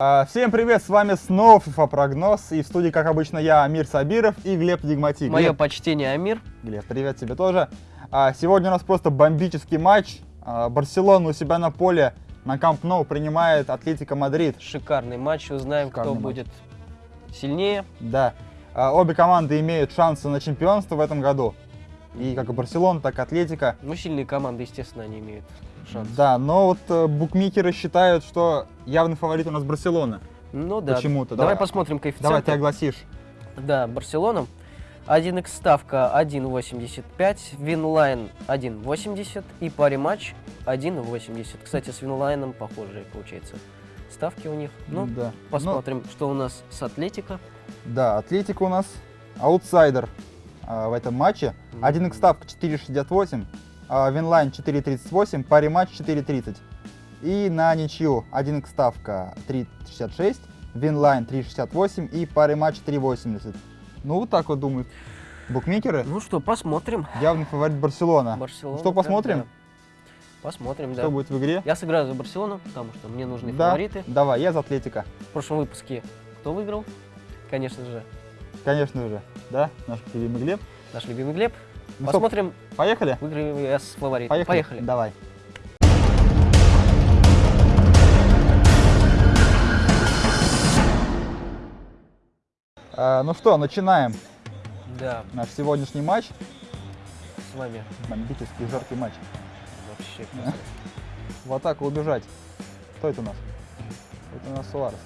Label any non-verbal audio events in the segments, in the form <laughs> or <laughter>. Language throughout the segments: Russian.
А, Всем привет, с вами снова FIFA Прогноз, и в студии, как обычно, я, Амир Сабиров и Глеб Дигматик. Мое Глеб, почтение, Амир. Глеб, привет тебе тоже. А, Сегодня у нас просто бомбический матч. А, Барселона у себя на поле на Камп Ноу принимает Атлетико Мадрид. Шикарный матч. Узнаем, Шикарный кто матч. будет сильнее. Да. Обе команды имеют шансы на чемпионство в этом году. И как и Барселона, так и Атлетико. Ну, сильные команды, естественно, они имеют шанс. Да, но вот э, букмекеры считают, что явный фаворит у нас Барселона. Ну да. Почему-то. Давай, Давай, посмотрим коэффициенты. Давай ты огласишь. Да, Барселона. 1xСтавка 1.85, Winline 1.80 и Parimatch 1.80. Кстати, с Winline ом похожие, получается, ставки у них. Ну, да. посмотрим, что у нас с Атлетико. Да, Атлетика у нас аутсайдер а, в этом матче. 1xСтавка 4,68, а, Winline 4,38, Parimatch 4,30. И на ничью 1xСтавка 3,66, Winline 3,68 и Parimatch 3,80. Ну вот так вот думают букмекеры. Ну что, посмотрим. Явный фаворит Барселона. Барселона. Что, посмотрим? да. Посмотрим, да. Что будет в игре? Я сыграю за Барселону, потому что мне нужны Да, фавориты. давай, я за Атлетика. В прошлом выпуске кто выиграл? Конечно же, Конечно же, да, наш любимый Глеб. наш любимый Глеб. Ну что, Посмотрим, поехали? выиграю ли я с фаворитом. Поехали? Поехали. Давай. А, ну что, начинаем Да, наш сегодняшний матч. с вами Бомбический жаркий матч. вообще Да. В атаку убежать. Кто это у нас? Это у нас Суарес.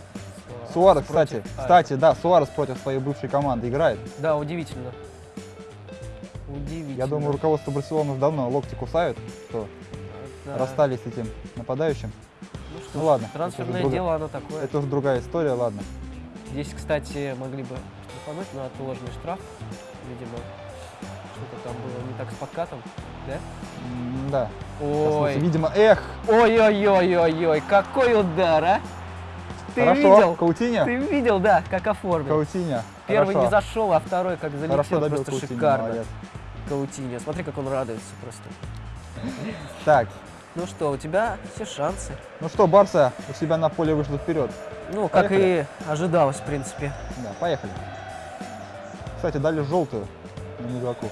Суарес Суарес, против кстати, Аякса. кстати, да, Суарес против своей бывшей команды играет. Да, удивительно. Удивительно. Я думаю, руководство Барселоны давно локти кусают, что Да. расстались с этим нападающим. Ну, что Ну ладно, Трансферное дело, оно такое. Это уже другая история, ладно. Здесь, кстати, могли бы штрафануть, но отложенный штраф, видимо, что-то там было не так с подкатом, да? Да. Ой, Видимо, эх, ой-ой-ой-ой-ой, какой удар, а! Ты хорошо, видел? Каутиньо? Ты видел, да, как оформил. Каутиньо. Первый Хорошо. не зашел, а второй как залетел, Хорошо добил просто Каутиньо, шикарно. молодец. Каутиньо, смотри, как он радуется просто. Так, Ну что, у тебя все шансы. ну что, Барса у себя на поле вышла вперед. Ну, как Поехали. и ожидалось, в принципе. Да, поехали. Кстати, дали желтую на игроку.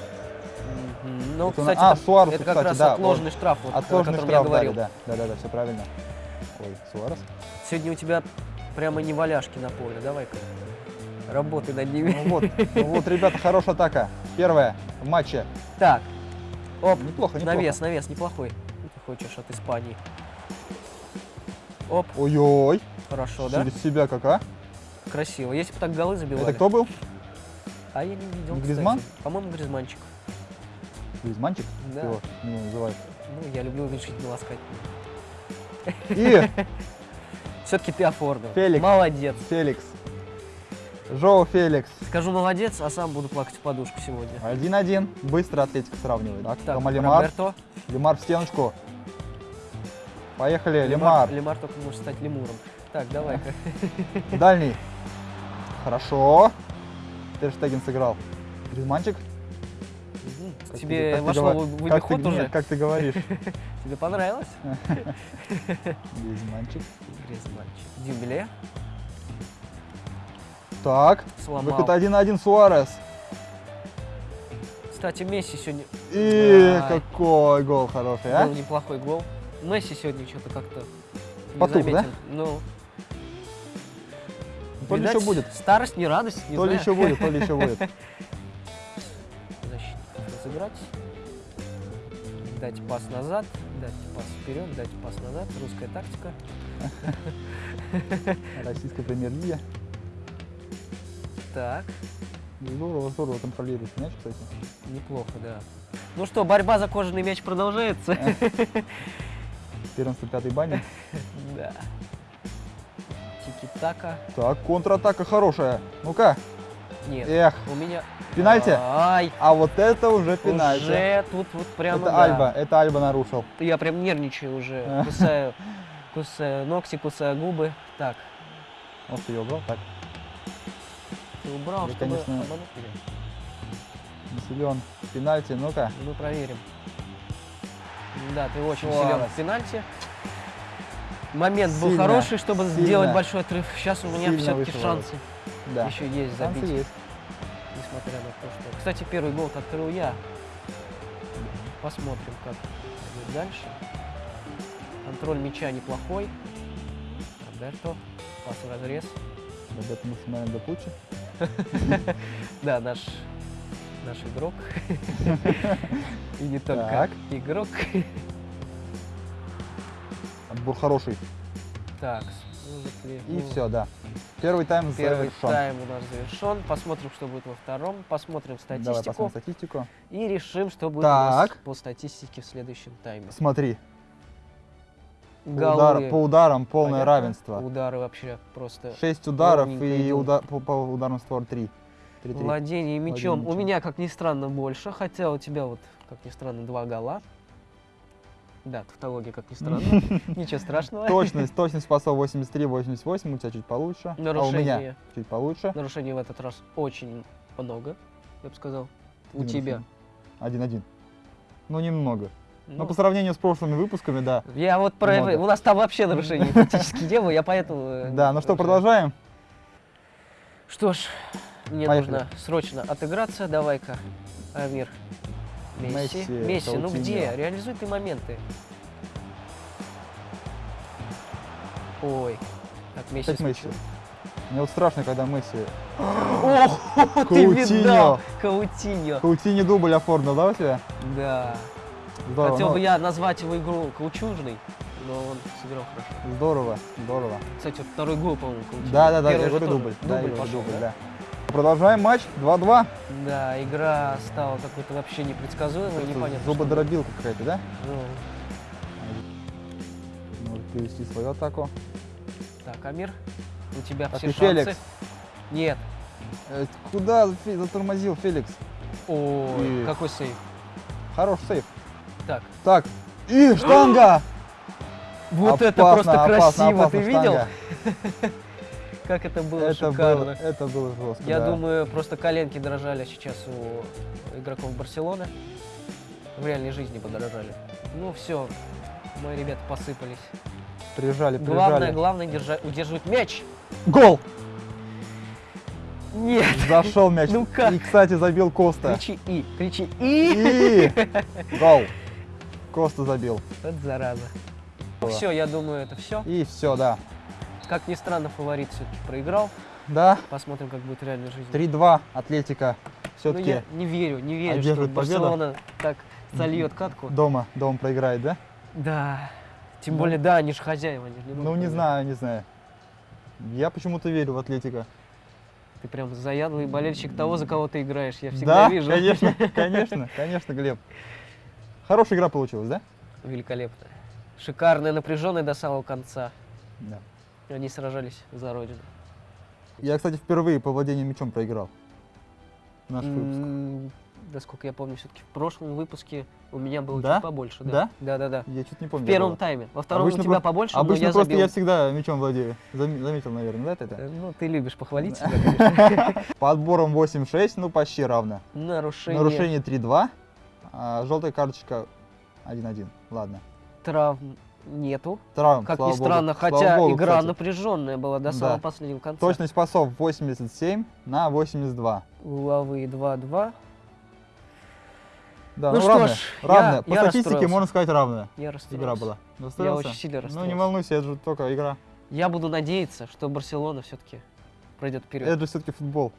Ну, Это кстати, а, это, Суаресу, это как кстати, раз да, отложенный штраф, вот, о Отложенный котором штраф я говорил. да. Да, да, да, все правильно. Ой, Суарес. Сегодня у тебя прямо не валяшки на поле, давай-ка. Работай над ними. Ну вот, ну вот, ребята, хорошая атака. Первая матче. Так, оп, Неплохо, неплохо. навес, навес, неплохой. Ты хочешь от Испании? Оп, Ой-ой, хорошо, да? через себя как, а? Красиво. Если бы так голы забивали. Это кто был? А я не видел, Не. Гризман? По-моему, Гризманчик. Гризманчик? Да. Его ну, называют. Ну, я люблю решительно ласкать. И <laughs> Все-таки ты оформил. Феликс. Молодец. Феликс. Жоу Феликс. Скажу молодец, а сам буду плакать в подушку сегодня. 1-1. Быстро Атлетика сравнивает. Так, Так, Лемар. Роберто. Лемар в стеночку. Поехали, Лемар. Лемар только может стать лемуром. Так, давай-ка. <laughs> Дальний. Хорошо. Терштеген сыграл. Гризманчик. Как Тебе ты вошло в как ты- уже? нет, как ты говоришь. <laughs> Тебе понравилось? <laughs> Гризманчик. Гризманчик. Дюмбле Так, сломал. выход 1-1 Суарес. Кстати, Месси сегодня... И Ай. какой гол хороший, а? Был неплохой гол. Месси сегодня что-то как-то Потух, да? Ну, То ли видать, еще будет. Старость, не радость, не То ли знаю. еще будет, то ли еще будет. <laughs> Защитников разыграть. Дать пас назад, дать пас вперед, дать пас назад. Русская тактика. <laughs> Российская премьер-лига. Так, Здорово, здорово контролирует мяч, кстати. неплохо, да. Ну что, борьба за кожаный мяч продолжается. 14-й баня. <laughs> Да. Тики-така. Так, контратака хорошая. Ну-ка. Нет, Эх, у меня... пенальти. Ай, А вот это уже пенальти. уже тут вот прямо, это да. Альба, это Альба нарушил. Я прям нервничаю уже, <laughs> кусаю, кусаю ногти, кусаю губы. Так, Вот ты ее убрал, так. Ты убрал, Я, чтобы конечно, обмануть меня? Не силен. Пенальти, ну-ка. Мы проверим. Да, ты очень Суарес. силен в пенальти. Момент был Сильно, хороший, чтобы сильно, сделать большой отрыв. Сейчас у меня все-таки шансы Да. еще есть Шансы забить. есть. Несмотря на то, что... Кстати, первый гол открыл я. Посмотрим, как будет дальше. Контроль мяча неплохой. Роберто. Пас в разрез. Роберто максимально до пучи. <laughs> Да, наш, наш игрок. <laughs> И не только Так. игрок. Отбор хороший. Так, И все, да. Первый тайм Первый завершен. тайм у нас завершен. Посмотрим, что будет во втором. Посмотрим Давай статистику. посмотрим статистику. И решим, что будет у нас Так. по статистике в следующем тайме. Смотри, Голы удар- по ударам полное понятно. равенство. Удары вообще просто. 6 ударов и идут. уда- по, по ударным створ 3. 3 Владение мячом. У мячом. меня, как ни странно, больше. Хотя у тебя вот, как ни странно, два гола. Да, тавтология, как ни странно. <laughs> Ничего страшного. Точность, точность пасов 83-88, у тебя чуть получше. А у меня чуть получше. Нарушений в этот раз очень много, я бы сказал. У тебя. 1-1. Ну, немного. Но Ну, по сравнению с прошлыми выпусками, да. Я вот про... много. У нас там вообще нарушений практически не было, я поэтому... э, Да, ну что, продолжаем? Что ж, мне Поехали. нужно срочно отыграться. Давай-ка, Амир. Месси. Месси, Месси, ну Каутиньо. где? Реализуй ты моменты. Ой. Так, Месси. Мне вот страшно, когда Месси... О, <laughs> ты Каутиньо. видал? Каутиньо. Каутини дубль оформил, да, у тебя? Да. Здорово, Хотел ну, бы я назвать его игру каучужной, но он сыграл хорошо. здорово, здорово. Кстати, вот второй гол, по-моему, Каутиньо. Да, да, да, Первый я говорю дубль. Да, Дубль говорю пошел, дубль, да? да. Продолжаем матч 2-2. Да, игра стала какой-то вообще непредсказуемой, непонятно. Зубодробилка какая-то, да? Ну, Может перевести свою атаку. Так, Амир, у тебя Так, все шансы. Феликс. Нет. Э, Куда затормозил Феликс? Ой, И- какой сейв. Хороший сейф. Так, Так, и штанга! <gasps> вот это Опасно, просто опасно, красиво, опасно, ты видел? <laughs> Как это было Это шикарно. было, это было жестко, Я да. думаю, просто коленки дрожали сейчас у игроков Барселоны. В реальной жизни подорожали. Ну все, мои ребята посыпались. Прижали, прижали. Главное, главное держать, удерживать мяч. Гол! Нет, Зашел мяч. <laughs> Ну как? И, кстати, забил Коста. кричи и, кричи и. И <laughs> гол. Коста забил. Вот зараза. Все, я думаю, это все. И все, да. Как ни странно, фаворит все-таки проиграл. Да, Посмотрим, как будет в реальной жизни. 3-2 Атлетика. Ну, Все-таки я не верю, не верю, что одерживает победу. Барселона так сольет катку. дома, дома проиграет, да? Да. Тем Ну. более, да, они же хозяева. Они же не Ну, не знаю, не знаю. Я почему-то верю в Атлетика. Ты прям заядлый болельщик того, за кого ты играешь. Я всегда Да, вижу. конечно, <laughs> конечно, конечно, Глеб. Хорошая игра получилась, да? Великолепно. Шикарная, напряженная до самого конца. Да. Они сражались за родину. Я, кстати, впервые по владению мячом проиграл. Наш выпуск. М, Насколько я помню, все-таки в прошлом выпуске у меня было Да? чуть побольше. Да? Да, да, да. Я что-то не помню. В первом тайме. Во втором Обычно у тебя про- побольше, Обычно но я просто забил. я всегда мячом владею. Зам- Заметил, наверное, да, это? Ну, ты любишь похвалить себя, конечно. По отборам 8-6, ну почти равно. Нарушение, Нарушение 3-2, а желтая карточка 1-1. Ладно. травм нету. Травм, Как ни богу. странно, Слава хотя богу, игра кстати. напряженная была до Да. самого последнего конца. Точность пасов 87 на 82. Угловые 2-2. Да, Ну ну, что равная. ж, равная. я- По я статистике можно сказать равная. Я Игра была. Я очень сильно Ну расстроился. не волнуйся, это же только игра. Я буду надеяться, что Барселона все-таки пройдет вперед. Это же все-таки футбол.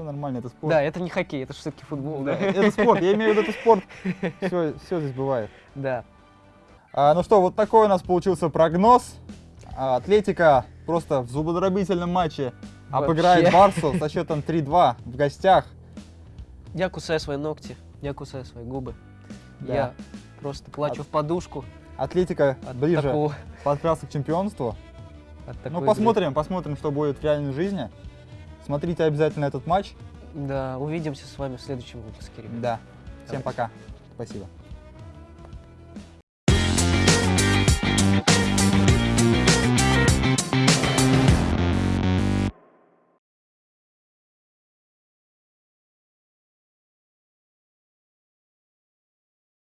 Все нормально, это спорт. Да, это не хоккей, это все-таки футбол, да. Это спорт, я имею в виду, это спорт. <laughs> Все, все здесь бывает. Да. А, ну что, вот такой у нас получился прогноз. А, Атлетика просто в зубодробительном матче обыграет Вообще. Барсу со счетом 3-2 в гостях. Я кусаю свои ногти, я кусаю свои губы. Да. Я просто плачу От- в подушку Атлетика от ближе такого. подкрасться к чемпионству. от ну, игры. посмотрим, посмотрим, что будет в реальной жизни. Смотрите обязательно этот матч. Да, увидимся с вами в следующем выпуске, ребят. Да. Всем Давайте. пока. Спасибо.